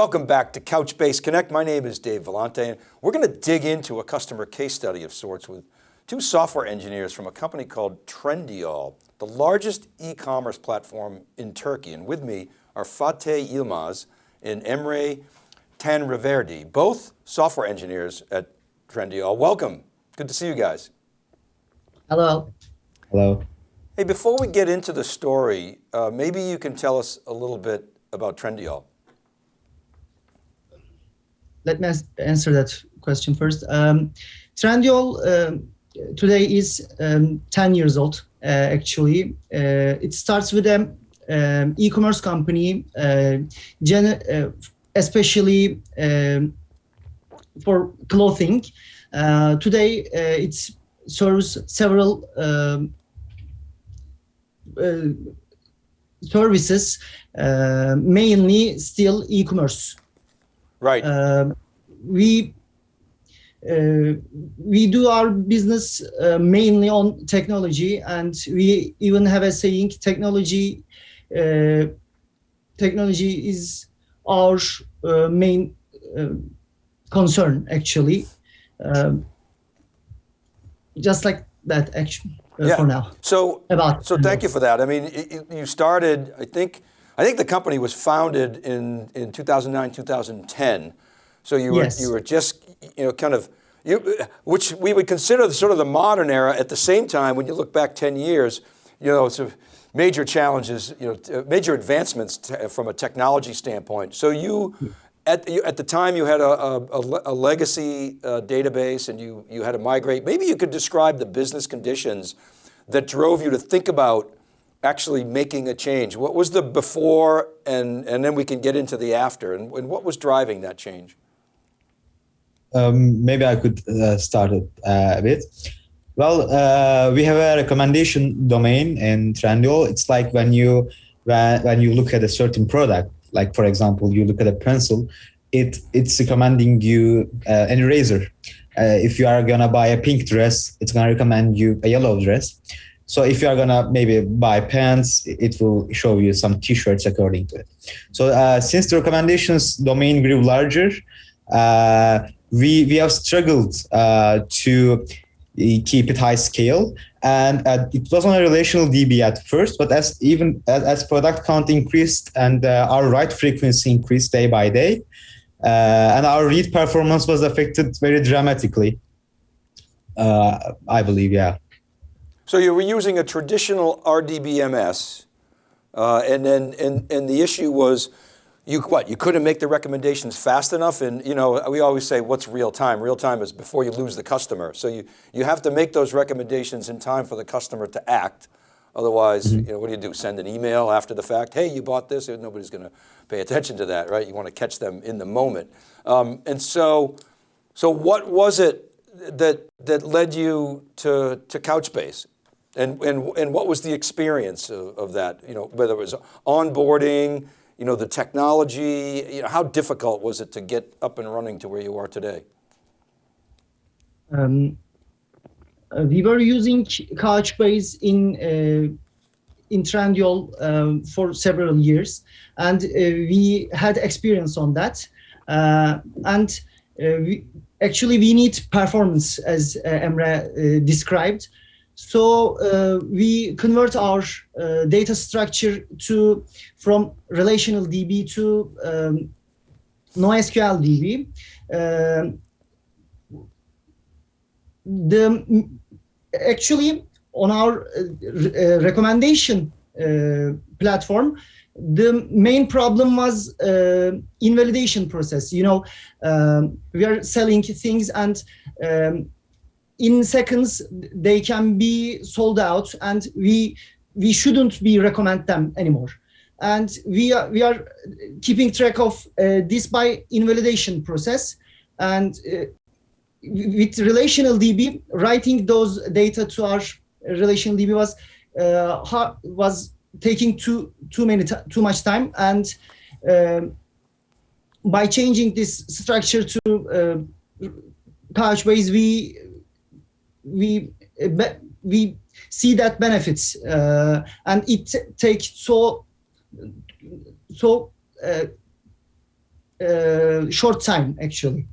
Welcome back to Couchbase Connect. My name is Dave Vellante and we're going to dig into a customer case study of sorts with two software engineers from a company called Trendyol, the largest e-commerce platform in Turkey. And with me are Fatih Yilmaz and Emre Tanriverdi, both software engineers at Trendyol. Welcome, good to see you guys. Hello. Hello. Hey, before we get into the story, uh, maybe you can tell us a little bit about Trendyol. Let me answer that question first. Um, Trendyol um, today is um, 10 years old, uh, actually. Uh, it starts with an um, e-commerce company, uh, uh especially um, for clothing. Uh, today, uh, it serves several um, services, mainly still e-commerce. Right. we uh, we do our business uh, mainly on technology and we even have a saying technology uh, technology is our uh, main uh, concern actually um, just like that actually uh, yeah. for now so about so thank you for that i mean it, you started i think i think the company was founded in in 2009 2010 so you were, yes. you were just, you know, kind of, you, which we would consider the, sort of the modern era at the same time, when you look back 10 years, you know, it's a major challenges, you know, major advancements from a technology standpoint. So you, at, you, at the time you had a, a, a legacy uh, database and you, you had to migrate. Maybe you could describe the business conditions that drove you to think about actually making a change. What was the before and, and then we can get into the after and, and what was driving that change? um, maybe I could uh, start it uh, a bit. Well, uh, we have a recommendation domain in Trendyol. It's like when you when, when you look at a certain product, like for example, you look at a pencil, it it's recommending you uh, an eraser. Uh, if you are gonna buy a pink dress, it's gonna recommend you a yellow dress. So if you are gonna maybe buy pants, it will show you some t-shirts according to it. So uh, since the recommendations domain grew larger, uh, we we have struggled uh, to keep it high scale and uh, it was on a relational db at first but as even as, as product count increased and uh, our write frequency increased day by day uh, and our read performance was affected very dramatically i believe yeah so you were using a traditional rdbms uh, and then and and the issue was you what you couldn't make the recommendations fast enough? And you know we always say what's real time? Real time is before you lose the customer. So you you have to make those recommendations in time for the customer to act. Otherwise mm -hmm. you know what do you do? Send an email after the fact hey you bought this nobody's going to pay attention to that right? You want to catch them in the moment. Um, and so so what was it that that led you to to couchbase and and and what was the experience of, of that you know whether it was onboarding you know, the technology, you know, how difficult was it to get up and running to where you are today? Um, uh, we were using Couchbase in uh, in Trendyol um, for several years, and uh, we had experience on that. Uh, and uh, we, actually, we need performance, as uh, Emre described. So uh, we convert our uh, data structure to from relational DB to um, NoSQL DB. Uh, the actually on our uh, uh, recommendation uh, platform, the main problem was invalidation process. You know, um, we are selling things and um, in seconds they can be sold out and we we shouldn't be recommend them anymore. And we are we are keeping track of uh, this by invalidation process and uh, with relational db writing those data to our relational db was uh, was taking too too many too much time and um, by changing this structure to uh, Couchbase, we we we see that benefits uh, and it takes so so uh, uh, short time actually.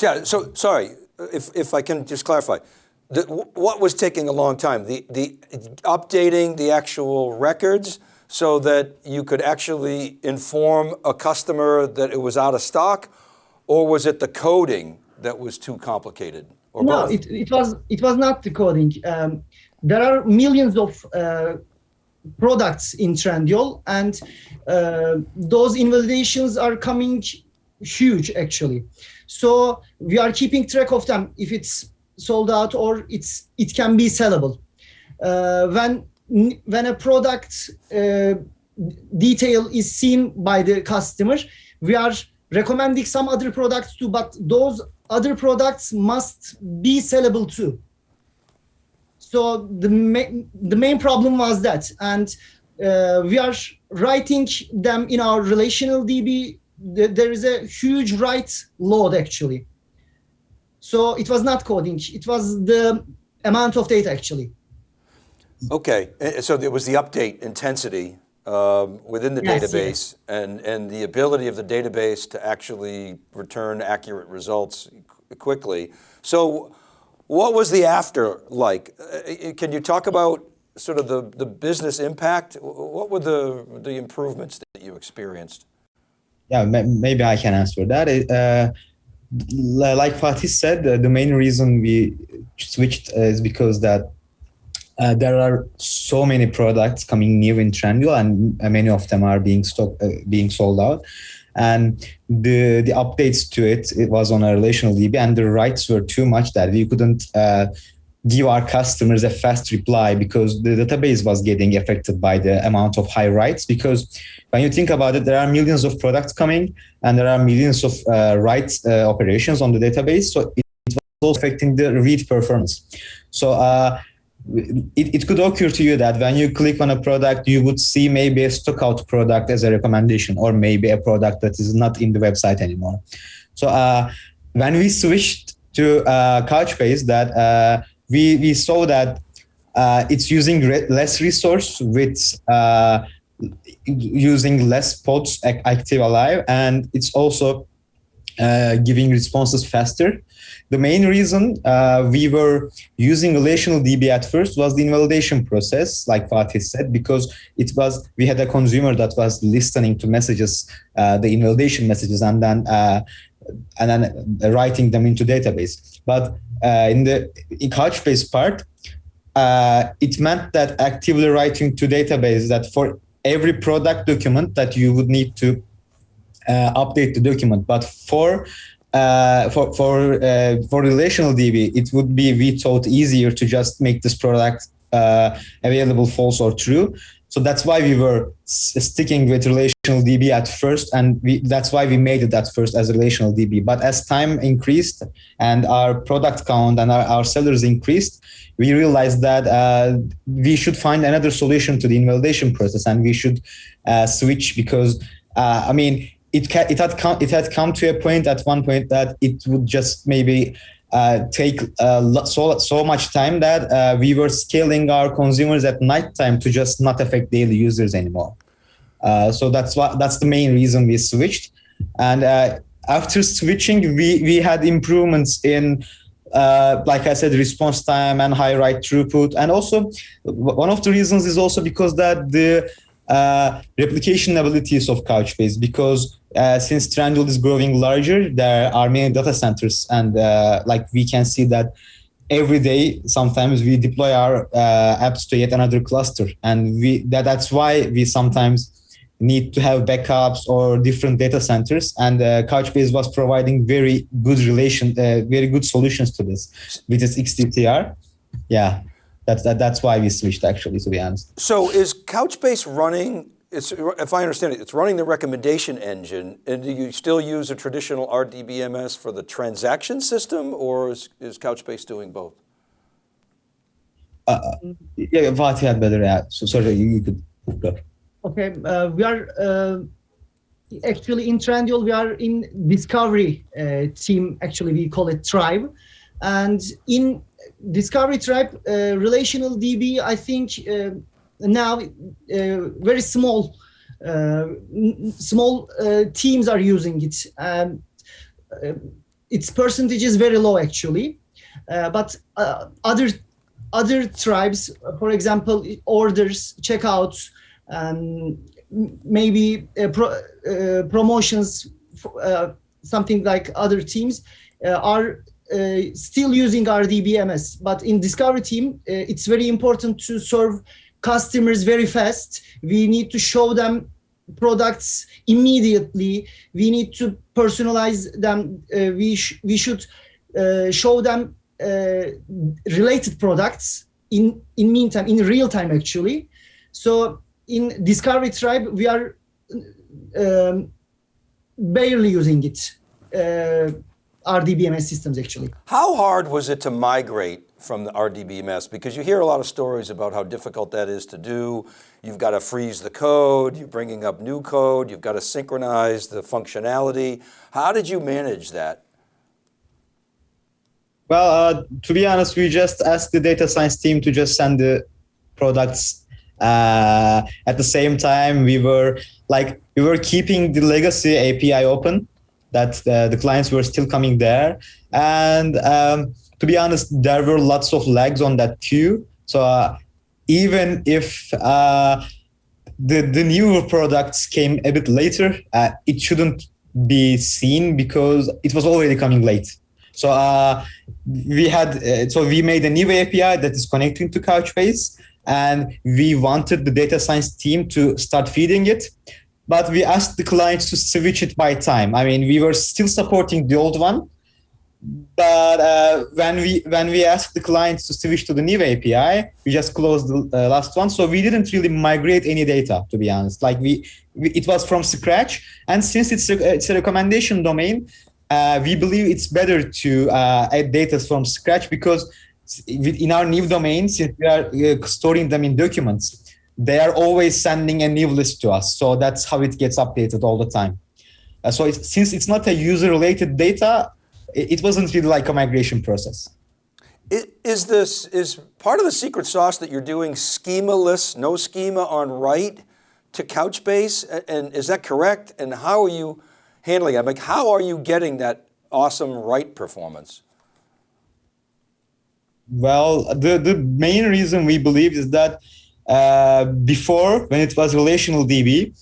Yeah, so, sorry, if, if I can just clarify. The, what was taking a long time? The, the updating the actual records so that you could actually inform a customer that it was out of stock? Or was it the coding that was too complicated? Or no, both? it, it was it was not the coding. Um, there are millions of uh, products in Trendyol, and uh, those invalidations are coming huge actually. So we are keeping track of them if it's sold out or it's it can be sellable. Uh, when when a product uh, detail is seen by the customer, we are recommending some other products too, but those other products must be sellable too. So the main the main problem was that, and uh, we are writing them in our relational DB. There is a huge write load actually. So it was not coding; it was the amount of data actually. Okay, so there was the update intensity um, within the Yes, database and, and the ability of the database to actually return accurate results quickly. So what was the after like? Uh, Can you talk about sort of the, the business impact? What were the, the improvements that you experienced? Yeah, maybe I can answer that. Uh, like Fatih said, uh, the main reason we switched uh, is because that uh, there are so many products coming new in Trendyol, and uh, many of them are being stock, uh, being sold out. And the the updates to it, it was on a relational DB, and the writes were too much that we couldn't uh, give our customers a fast reply because the database was getting affected by the amount of high writes. Because when you think about it, there are millions of products coming, and there are millions of uh, uh, operations on the database. So it, was also affecting the read performance. So. It, it could occur to you that when you click on a product, you would see maybe a stock out product as a recommendation, or maybe a product that is not in the website anymore. So uh, when we switched to uh, Couchbase, that uh, we we saw that uh, it's using re- less resource with uh, using less pods active alive, and it's also uh, giving responses faster the main reason uh, we were using relational DB at first was the invalidation process, like Fatih said, because it was we had a consumer that was listening to messages, uh, the invalidation messages, and then uh, and then writing them into database. But uh, in the in Couchbase part, uh, it meant that actively writing to database that for every product document that you would need to uh, update the document, but for uh, for for uh, for relational DB, it would be we thought easier to just make this product uh, available false or true. So that's why we were sticking with relational DB at first, and we, that's why we made it at first as relational DB. But as time increased and our product count and our, our sellers increased, we realized that uh, we should find another solution to the invalidation process, and we should uh, switch because uh, I mean it ca- it had come it had come to a point at one point that it would just maybe uh, take uh, so so much time that uh, we were scaling our consumers at night time to just not affect daily users anymore. Uh, so that's what that's the main reason we switched. And uh, after switching, we we had improvements in. Uh, like I said, response time and high write throughput, and also one of the reasons is also because that the uh, replication abilities of Couchbase because uh, since Trendyol is growing larger, there are many data centers, and uh, like we can see that every day, sometimes we deploy our uh, apps to yet another cluster, and we that, that's why we sometimes need to have backups or different data centers. And uh, Couchbase was providing very good relation, uh, very good solutions to this with its XDCR. Yeah, that's that, that's why we switched actually, to be honest. So is Couchbase running, it's, if I understand it, it's running the recommendation engine, and do you still use a traditional RDBMS for the transaction system, or is, is Couchbase doing both? Yeah, Fatih had better. Yeah, so sorry, you, you could go. Okay, uh, we are uh, actually in Trendyol. We are in discovery uh, team. Actually, we call it tribe, and in discovery tribe, uh, relational DB. I think uh, now uh, very small Uh, small uh, teams are using it. Um, its percentage is very low actually, but other other tribes, for example, orders, checkouts, um, maybe uh, pro, uh, promotions, uh, something like other teams, are still using RDBMS. But in Discovery team, it's very important to serve customers very fast. We need to show them products immediately. We need to personalize them. Uh, we sh- we should uh, show them uh, related products in in meantime in real time actually. So in Discovery Tribe we are um, barely using it. Uh, RDBMS systems actually. How hard was it to migrate from the RDBMS? Because you hear a lot of stories about how difficult that is to do. You've got to freeze the code, you're bringing up new code, you've got to synchronize the functionality. How did you manage that? Well, uh, to be honest, we just asked the data science team to just send the products. Uh, at the same time, we were like we were keeping the legacy API open, that uh, the clients were still coming there, and um, to be honest, there were lots of lags on that queue. So uh, even if uh, the the newer products came a bit later, uh, it shouldn't be seen because it was already coming late. So uh, we had uh, so we made a new API that is connecting to Couchbase, and we wanted the data science team to start feeding it. But we asked the clients to switch it by time. I mean, we were still supporting the old one, but uh, when we when we asked the clients to switch to the new API, we just closed the uh, last one. So we didn't really migrate any data, to be honest. Like we, we it was from scratch, and since it's a, it's a recommendation domain, uh, we believe it's better to uh, add data from scratch because in our new domain, since we are uh, storing them in documents, they are always sending a new list to us. So that's how it gets updated all the time. Uh, so it's, since it's not a user-related data, it, it wasn't really like a migration process. Is this, is part of the secret sauce that you're doing schema-less, no schema on write to Couchbase? And is that correct? And how are you handling it? Like, how are you getting that awesome write performance? Well, the, the main reason we believe is that uh, before, when it was relational DB,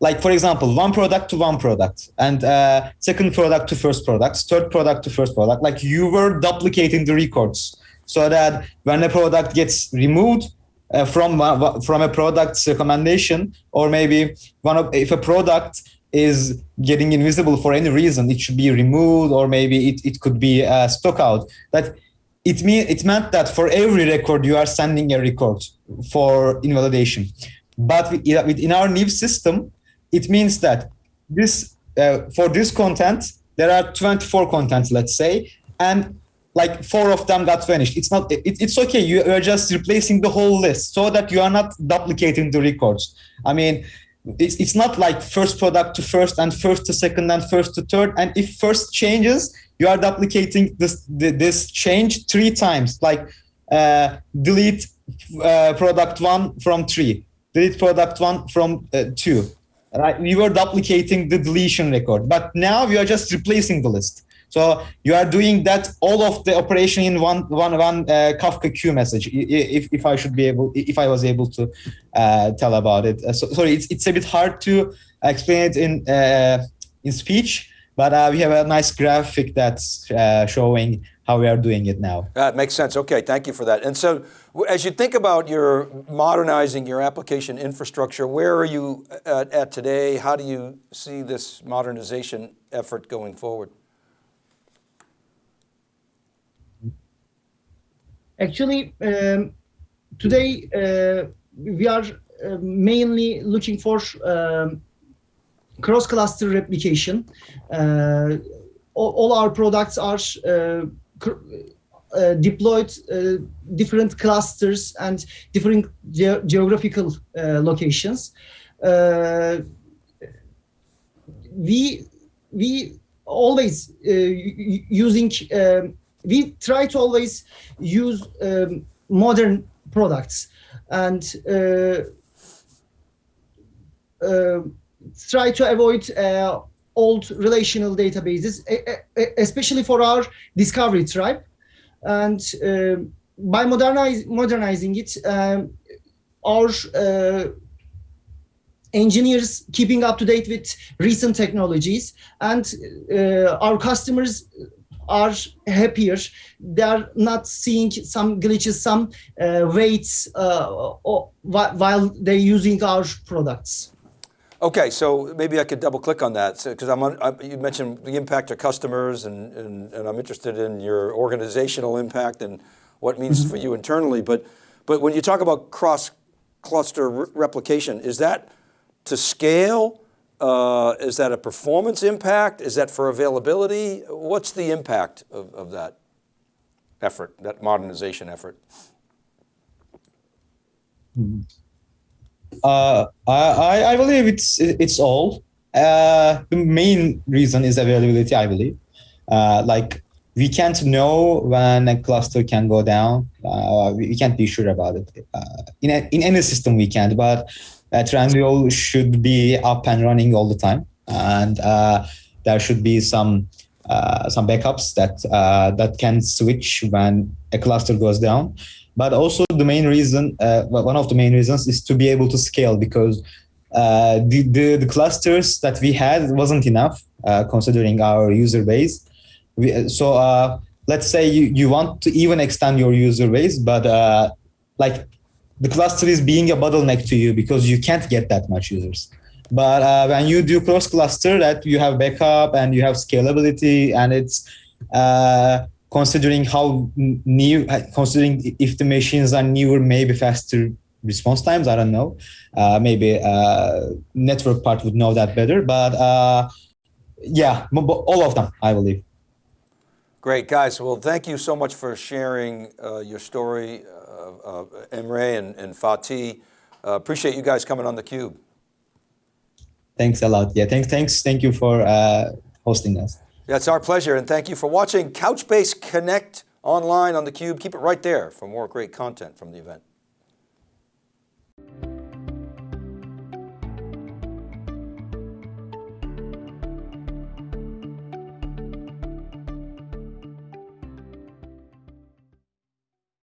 like for example, one product to one product, and uh, second product to first product, third product to first product, like you were duplicating the records, so that when a product gets removed uh, from uh, from a product's recommendation, or maybe one of if a product is getting invisible for any reason, it should be removed, or maybe it, it could be uh, stock out. That it mean it meant that for every record you are sending a record for invalidation. But in our new system, it means that this uh, for this content there are 24 contents, let's say, and like four of them got vanished. It's not. It, it's okay. You are just replacing the whole list so that you are not duplicating the records. I mean, it's, it's not like first product to first and first to second and first to third. And if first changes, you are duplicating this this change three times. Like uh, delete uh, product one from three, delete product one from uh, two. Right? We were duplicating the deletion record, but now we are just replacing the list. So you are doing that all of the operation in one one one uh, Kafka queue message. If if I should be able, if I was able to uh, tell about it. Uh, so, sorry, it's it's a bit hard to explain it in uh, in speech, but uh, we have a nice graphic that's uh, showing how we are doing it now. That makes sense. Okay, thank you for that. And so, as you think about your modernizing your application infrastructure, where are you at, at today? How do you see this modernization effort going forward? Actually, um, today uh, we are uh, mainly looking for um, cross-cluster replication. Uh, all, all our products are uh, deployed uh, different clusters and different ge- geographical uh, locations. Uh, we we always uh, using um, we try to always use um, modern products and uh, try to avoid old relational databases, especially for our discovery tribe. And uh, by modernize, modernizing it, um, our uh, engineers keeping up to date with recent technologies and uh, our customers are happier they're not seeing some glitches some uh, waits uh, while they're using our products Okay, so maybe I could double click on that because I'm, on, I, you mentioned the impact to customers and, and, and I'm interested in your organizational impact and what it means for you internally. But, but when you talk about cross cluster re- replication, is that to scale? Uh, is that a performance impact? Is that for availability? What's the impact of, of that effort, that modernization effort? Uh, I, I believe it's it's all. Uh, the main reason is availability. I believe, uh, like we can't know when a cluster can go down. Uh, we can't be sure about it. Uh, in a, in any system we can't, but uh, Trendyol should be up and running all the time, and uh, there should be some uh, some backups that uh, that can switch when a cluster goes down but also the main reason uh, one of the main reasons is to be able to scale because uh, the, the, the clusters that we had wasn't enough uh, considering our user base. We, so uh, let's say you, you want to even extend your user base but uh, like the cluster is being a bottleneck to you because you can't get that much users. But uh, when you do cross cluster that you have backup and you have scalability and it's considering how new considering if the machines are newer maybe faster response times i don't know. Uh, maybe uh, network part would know that better but uh, yeah all of them i believe. Great guys. Well thank you so much for sharing your story uh, emre and, and fatih. Appreciate you guys coming on the cube. Thanks a lot. Yeah thanks thanks. Thank you for hosting us yeah, it's our pleasure, and thank you for watching Couchbase Connect online on theCUBE. Keep it right there for more great content from the event.